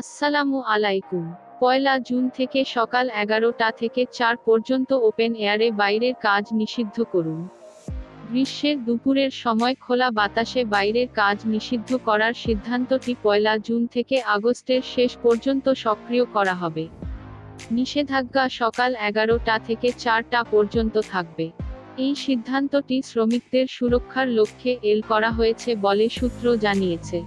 আসসালামু আলাইকুম। পয়লা জুন থেকে সকাল এগারোটা থেকে চার পর্যন্ত ওপেন এয়ারে বাইরের কাজ নিষিদ্ধ করুন। গ্রীষ্মের দুপুরের সময় খোলা বাতাসে বাইরের কাজ নিষিদ্ধ করার সিদ্ধান্তটি পয়লা জুন থেকে আগস্টের শেষ পর্যন্ত সক্রিয় করা হবে। নিষেধাজ্ঞা সকাল এগারোটা থেকে চারটা পর্যন্ত থাকবে। এই সিদ্ধান্তটি শ্রমিকদের সুরক্ষার লক্ষ্যে এল করা হয়েছে বলে সূত্র জানিয়েছে।